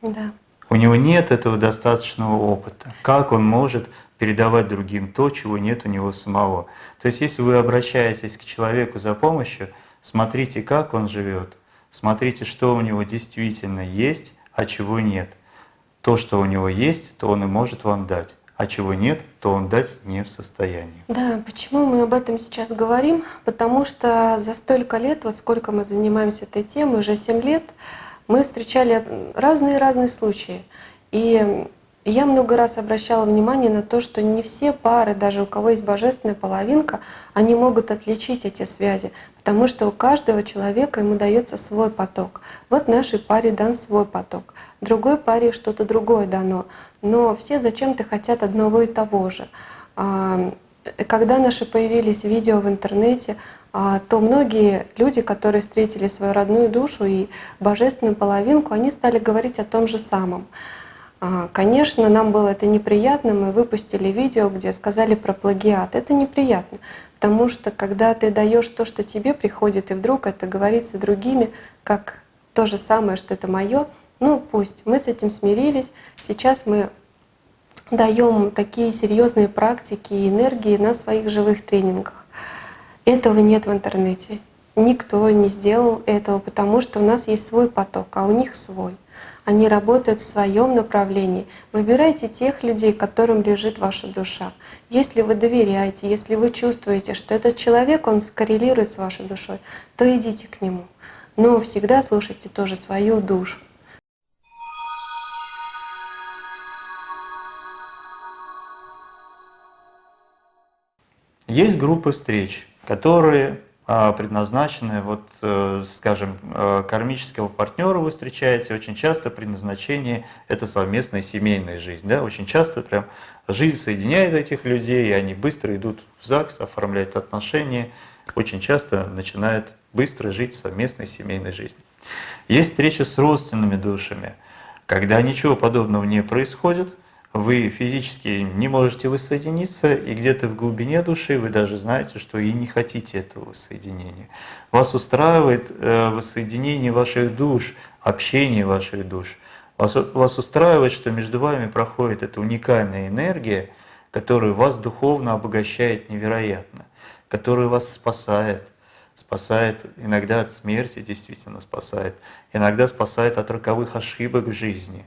Да. У него нет этого достаточного опыта. Как он может передавать другим то, чего нет у него самого? То есть если вы обращаетесь к человеку за помощью, смотрите, как он живет, Смотрите, что у него действительно есть, а чего нет. То, что у него есть, то он и может вам дать, а чего нет, то он дать не в состоянии. Да, почему мы об этом сейчас говорим? Потому что за столько лет, вот сколько мы занимаемся этой темой, уже 7 лет, мы встречали разные-разные случаи. И я много раз обращала внимание на то, что не все пары, даже у кого есть божественная половинка, они могут отличить эти связи. Потому что у каждого человека ему дается свой поток. Вот нашей паре дан свой поток, другой паре что-то другое дано. Но все зачем-то хотят одного и того же. А, когда наши появились видео в интернете, а, то многие люди, которые встретили свою родную душу и божественную половинку, они стали говорить о том же самом. А, конечно, нам было это неприятно, мы выпустили видео, где сказали про плагиат. Это неприятно, Потому что когда ты даешь то, что тебе приходит, и вдруг это говорится другими, как то же самое, что это мое, ну пусть, мы с этим смирились. Сейчас мы даем такие серьезные практики и энергии на своих живых тренингах. Этого нет в интернете. Никто не сделал этого, потому что у нас есть свой поток, а у них свой. Они работают в своем направлении. Выбирайте тех людей, которым лежит ваша душа. Если вы доверяете, если вы чувствуете, что этот человек, он скоррелирует с вашей душой, то идите к нему. Но всегда слушайте тоже свою душу. Есть группы встреч, которые предназначены, вот, э, скажем, э, кармического партнера вы встречаете, очень часто предназначение – это совместная семейная жизнь. Да? Очень часто прям жизнь соединяет этих людей, и они быстро идут в ЗАГС, оформляют отношения, очень часто начинают быстро жить совместной семейной жизнью. Есть встреча с родственными душами, когда ничего подобного не происходит – вы физически не можете воссоединиться, и где-то в глубине души вы даже знаете, что и не хотите этого воссоединения. Вас устраивает э, воссоединение ваших душ, общение ваших душ. Вас, устраивает, что между вами проходит эта уникальная энергия, которая вас духовно обогащает невероятно, которая вас спасает, спасает иногда от смерти, действительно спасает, иногда спасает от роковых ошибок в жизни,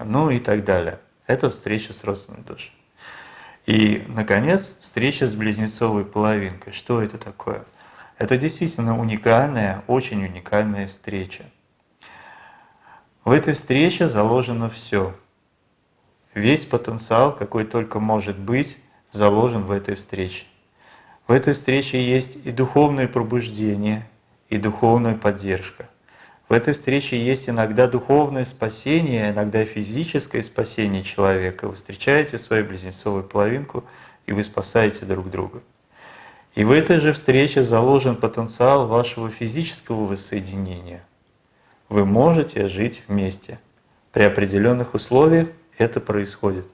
ну и так далее. Это встреча с родственной душой. И, наконец, встреча с близнецовой половинкой. Что это такое? Это действительно уникальная, очень уникальная встреча. В этой встрече заложено все. Весь потенциал, какой только может быть, заложен в этой встрече. В этой встрече есть и духовное пробуждение, и духовная поддержка – в этой встрече есть иногда духовное спасение, иногда физическое спасение человека. Вы встречаете свою близнецовую половинку, и вы спасаете друг друга. И в этой же встрече заложен потенциал вашего физического воссоединения. Вы можете жить вместе. При определенных условиях это происходит.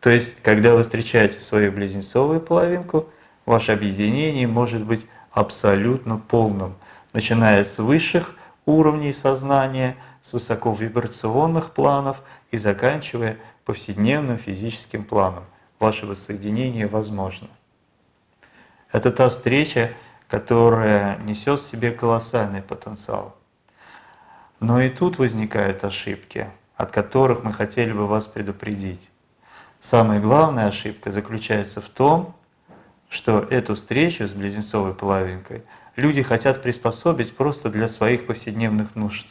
То есть, когда вы встречаете свою близнецовую половинку, ваше объединение может быть абсолютно полным, начиная с высших уровней сознания, с высоковибрационных планов и заканчивая повседневным физическим планом. Ваше воссоединение возможно. Это та встреча, которая несет в себе колоссальный потенциал. Но и тут возникают ошибки, от которых мы хотели бы вас предупредить. Самая главная ошибка заключается в том, что эту встречу с близнецовой половинкой – люди хотят приспособить просто для своих повседневных нужд.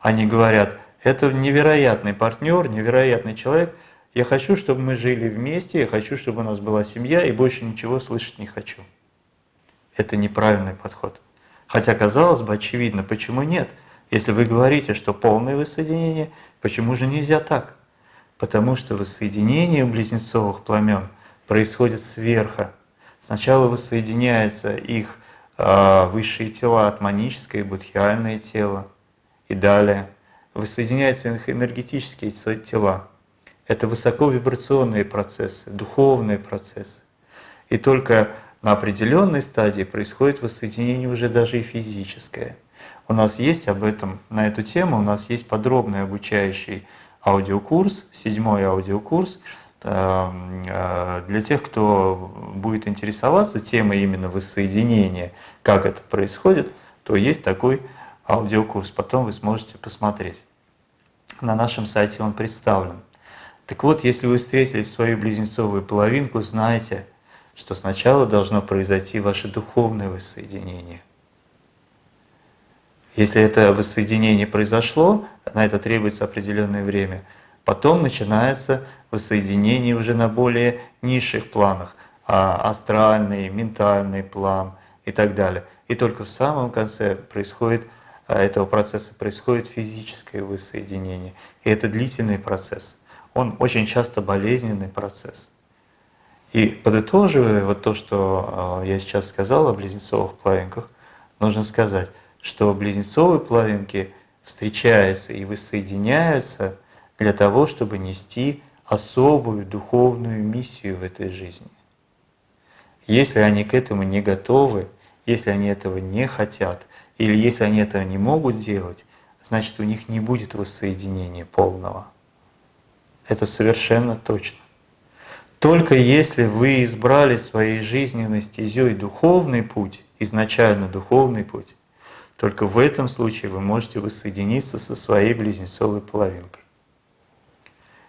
Они говорят, это невероятный партнер, невероятный человек, я хочу, чтобы мы жили вместе, я хочу, чтобы у нас была семья, и больше ничего слышать не хочу. Это неправильный подход. Хотя, казалось бы, очевидно, почему нет? Если вы говорите, что полное воссоединение, почему же нельзя так? Потому что воссоединение близнецовых пламен происходит сверху. Сначала воссоединяется их высшие тела, атманическое и будхиальное тело. И далее воссоединяются их энергетические тела. Это высоковибрационные процессы, духовные процессы. И только на определенной стадии происходит воссоединение уже даже и физическое. У нас есть об этом, на эту тему у нас есть подробный обучающий аудиокурс, седьмой аудиокурс, для тех, кто будет интересоваться темой именно воссоединения, как это происходит, то есть такой аудиокурс. Потом вы сможете посмотреть. На нашем сайте он представлен. Так вот, если вы встретили свою близнецовую половинку, знайте, что сначала должно произойти ваше духовное воссоединение. Если это воссоединение произошло, на это требуется определенное время, потом начинается воссоединение уже на более низших планах, а астральный, ментальный план и так далее. И только в самом конце происходит а, этого процесса происходит физическое воссоединение. И это длительный процесс. Он очень часто болезненный процесс. И подытоживая вот то, что а, я сейчас сказал о близнецовых половинках, нужно сказать, что близнецовые половинки встречаются и воссоединяются для того, чтобы нести особую духовную миссию в этой жизни. Если они к этому не готовы, если они этого не хотят, или если они этого не могут делать, значит у них не будет воссоединения полного. Это совершенно точно. Только если вы избрали своей жизненной стезей духовный путь, изначально духовный путь, только в этом случае вы можете воссоединиться со своей близнецовой половинкой.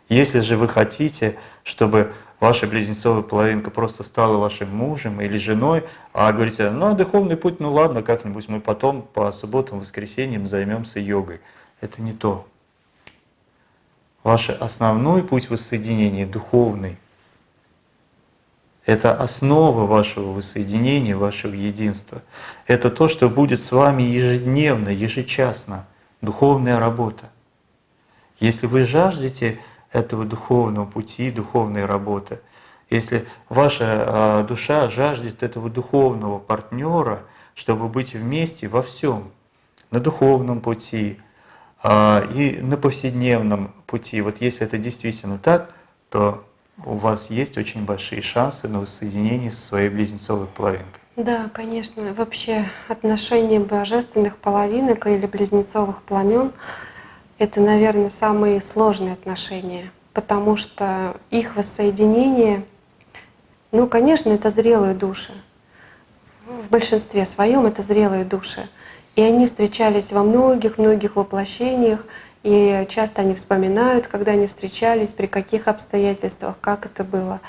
Если же вы хотите, чтобы ваша близнецовая половинка просто стала вашим мужем или женой, а говорите, ну а духовный путь, ну ладно, как-нибудь мы потом по субботам, воскресеньям займемся йогой. Это не то. Ваш основной путь воссоединения духовный. Это основа вашего воссоединения, вашего единства. Это то, что будет с вами ежедневно, ежечасно. Духовная работа. Если вы жаждете этого духовного пути, духовной работы, если ваша а, душа жаждет этого духовного партнера, чтобы быть вместе во всем, на духовном пути а, и на повседневном пути, вот если это действительно так, то у вас есть очень большие шансы на воссоединение со своей близнецовой половинкой. Да, конечно. Вообще отношения божественных половинок или близнецовых пламен — это, наверное, самые сложные отношения, потому что их воссоединение, ну, конечно, это зрелые души. В большинстве своем это зрелые души. И они встречались во многих-многих воплощениях, и часто они вспоминают, когда они встречались, при каких обстоятельствах, как это было.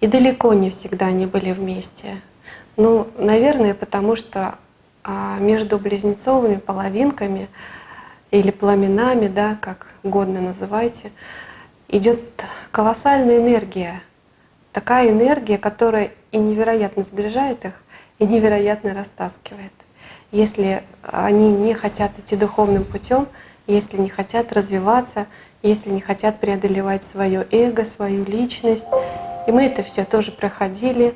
И далеко не всегда они были вместе. Ну, наверное, потому что а, между близнецовыми половинками или пламенами, да, как годно называйте, идет колоссальная энергия. Такая энергия, которая и невероятно сближает их, и невероятно растаскивает. Если они не хотят идти духовным путем, если не хотят развиваться, если не хотят преодолевать свое эго, свою личность. И мы это все тоже проходили.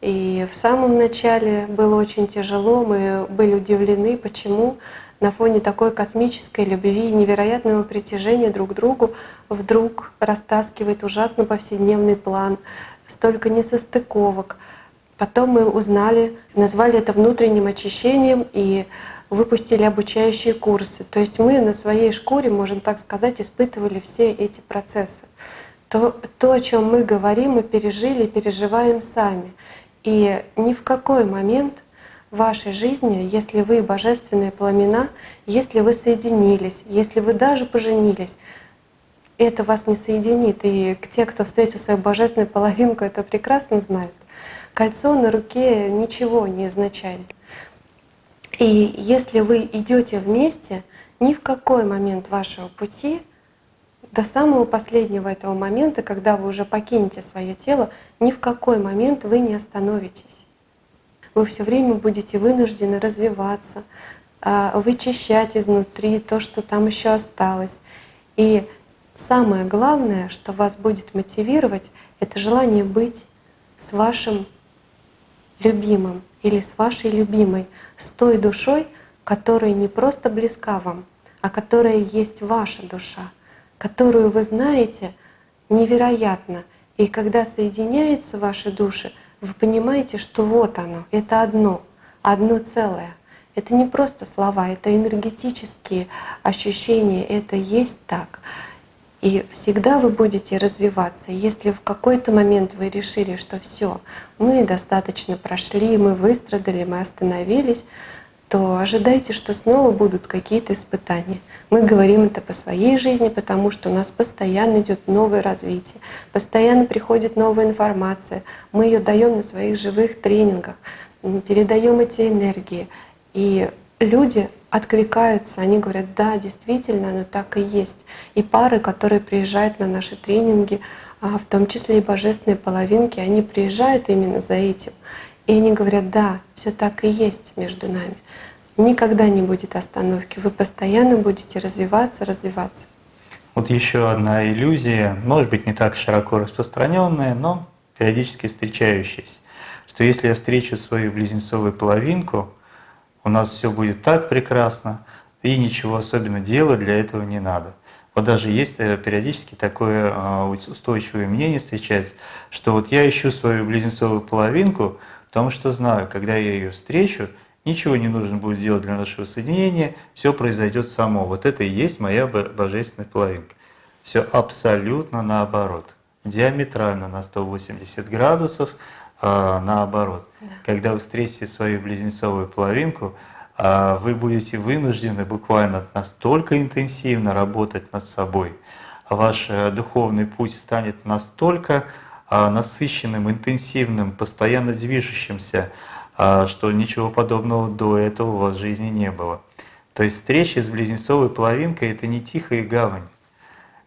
И в самом начале было очень тяжело, мы были удивлены, почему на фоне такой космической любви и невероятного притяжения друг к другу вдруг растаскивает ужасно повседневный план, столько несостыковок. Потом мы узнали, назвали это внутренним очищением и выпустили обучающие курсы. То есть мы на своей шкуре, можем так сказать, испытывали все эти процессы. То, то о чем мы говорим, мы пережили, переживаем сами. И ни в какой момент в вашей жизни, если вы божественные пламена, если вы соединились, если вы даже поженились, это вас не соединит. И те, кто встретил свою божественную половинку, это прекрасно знают. Кольцо на руке ничего не означает. И если вы идете вместе, ни в какой момент вашего пути, до самого последнего этого момента, когда вы уже покинете свое тело, ни в какой момент вы не остановитесь. Вы все время будете вынуждены развиваться, а, вычищать изнутри то, что там еще осталось. И самое главное, что вас будет мотивировать, это желание быть с вашим любимым или с вашей любимой, с той душой, которая не просто близка вам, а которая есть ваша душа, которую вы знаете невероятно. И когда соединяются ваши души, вы понимаете, что вот оно, это одно, одно целое. Это не просто слова, это энергетические ощущения, это есть так. И всегда вы будете развиваться. Если в какой-то момент вы решили, что все, мы достаточно прошли, мы выстрадали, мы остановились, то ожидайте, что снова будут какие-то испытания. Мы говорим это по своей жизни, потому что у нас постоянно идет новое развитие, постоянно приходит новая информация. Мы ее даем на своих живых тренингах, передаем эти энергии. И люди откликаются, они говорят, да, действительно, оно так и есть. И пары, которые приезжают на наши тренинги, а, в том числе и божественные половинки, они приезжают именно за этим. И они говорят, да, все так и есть между нами. Никогда не будет остановки, вы постоянно будете развиваться, развиваться. Вот еще одна иллюзия, может быть, не так широко распространенная, но периодически встречающаяся, что если я встречу свою близнецовую половинку, у нас все будет так прекрасно, и ничего особенно делать для этого не надо. Вот даже есть э, периодически такое а, устойчивое мнение встречается, что вот я ищу свою близнецовую половинку, потому что знаю, когда я ее встречу, ничего не нужно будет делать для нашего соединения, все произойдет само. Вот это и есть моя божественная половинка. Все абсолютно наоборот, диаметрально на 180 градусов а, наоборот. Да. Когда вы встретите свою близнецовую половинку, а, вы будете вынуждены буквально настолько интенсивно работать над собой, ваш э, духовный путь станет настолько а, насыщенным, интенсивным, постоянно движущимся, что ничего подобного до этого у вас в жизни не было. То есть встреча с близнецовой половинкой — это не тихая гавань,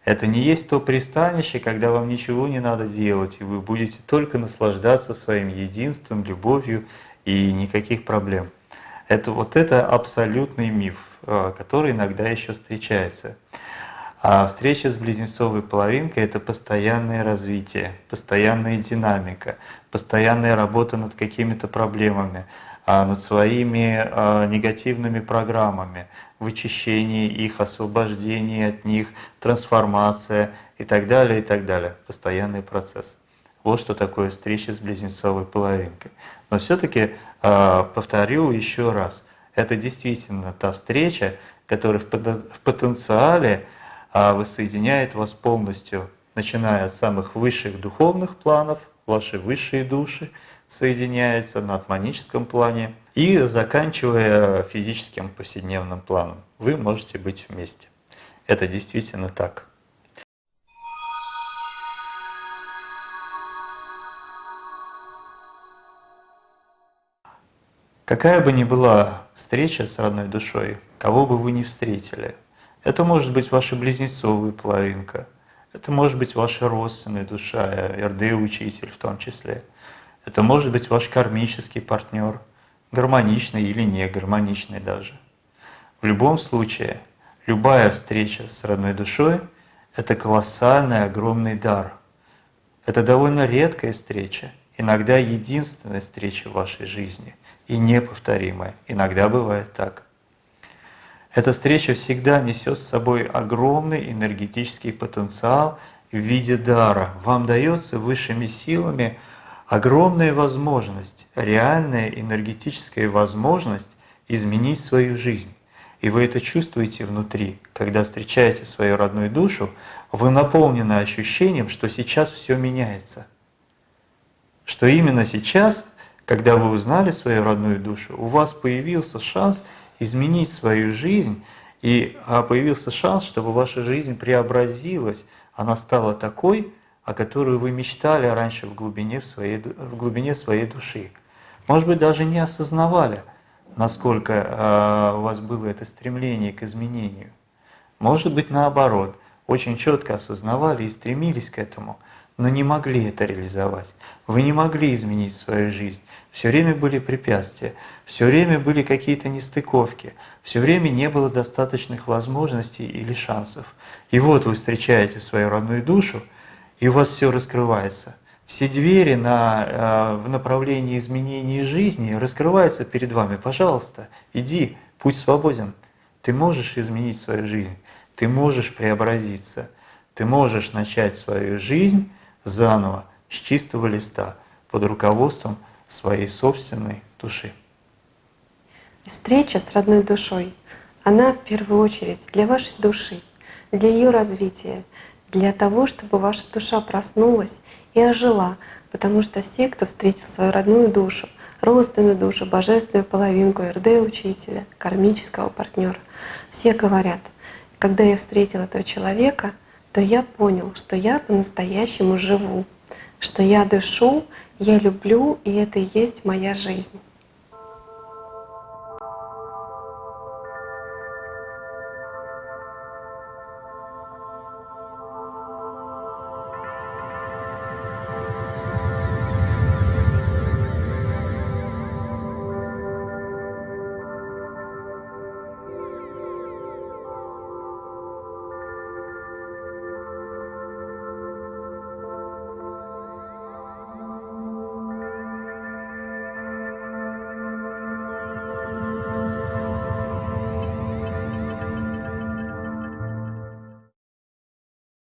Это не есть то пристанище, когда вам ничего не надо делать, и вы будете только наслаждаться своим единством, любовью и никаких проблем. Это вот это абсолютный миф, э, который иногда еще встречается. А встреча с близнецовой половинкой – это постоянное развитие, постоянная динамика, постоянная работа над какими-то проблемами, а, над своими а, негативными программами, вычищение их, освобождение от них, трансформация и так далее, и так далее. Постоянный процесс. Вот что такое встреча с близнецовой половинкой. Но все-таки а, повторю еще раз, это действительно та встреча, которая в потенциале воссоединяет вас полностью, начиная с самых высших духовных планов, ваши высшие души, соединяются на атманическом плане и заканчивая физическим повседневным планом. Вы можете быть вместе. Это действительно так. Какая бы ни была встреча с родной душой, кого бы вы ни встретили, это может быть ваша близнецовая половинка, это может быть ваша родственная душа, РД-учитель в том числе – это может быть ваш кармический партнер, гармоничный или не гармоничный даже. В любом случае, любая встреча с родной душой – это колоссальный, огромный дар. Это довольно редкая встреча, иногда единственная встреча в вашей жизни и неповторимая. Иногда бывает так. Эта встреча всегда несет с собой огромный энергетический потенциал в виде дара. Вам дается высшими силами – огромная возможность, реальная энергетическая возможность изменить свою жизнь. И вы это чувствуете внутри, когда встречаете свою родную душу, вы наполнены ощущением, что сейчас все меняется. Что именно сейчас, когда вы узнали свою родную душу, у вас появился шанс изменить свою жизнь, и а, появился шанс, чтобы ваша жизнь преобразилась, она стала такой, о которую вы мечтали раньше в глубине, в своей, в глубине своей души. Может быть, даже не осознавали, насколько э, у вас было это стремление к изменению. Может быть, наоборот, очень четко осознавали и стремились к этому, но не могли это реализовать. Вы не могли изменить свою жизнь. Все время были препятствия, все время были какие-то нестыковки, все время не было достаточных возможностей или шансов. И вот вы встречаете свою родную душу, и у вас все раскрывается. Все двери на, э, в направлении изменения жизни раскрываются перед вами. Пожалуйста, иди, путь свободен. Ты можешь изменить свою жизнь, ты можешь преобразиться, ты можешь начать свою жизнь заново, с чистого листа, под руководством своей собственной души. Встреча с родной душой, она в первую очередь для вашей души, для ее развития, для того, чтобы ваша душа проснулась и ожила, потому что все, кто встретил свою родную душу, родственную душу, божественную половинку РД-учителя, кармического партнера, все говорят, когда я встретил этого человека, то я понял, что я по-настоящему живу, что я дышу, я люблю, и это и есть моя жизнь.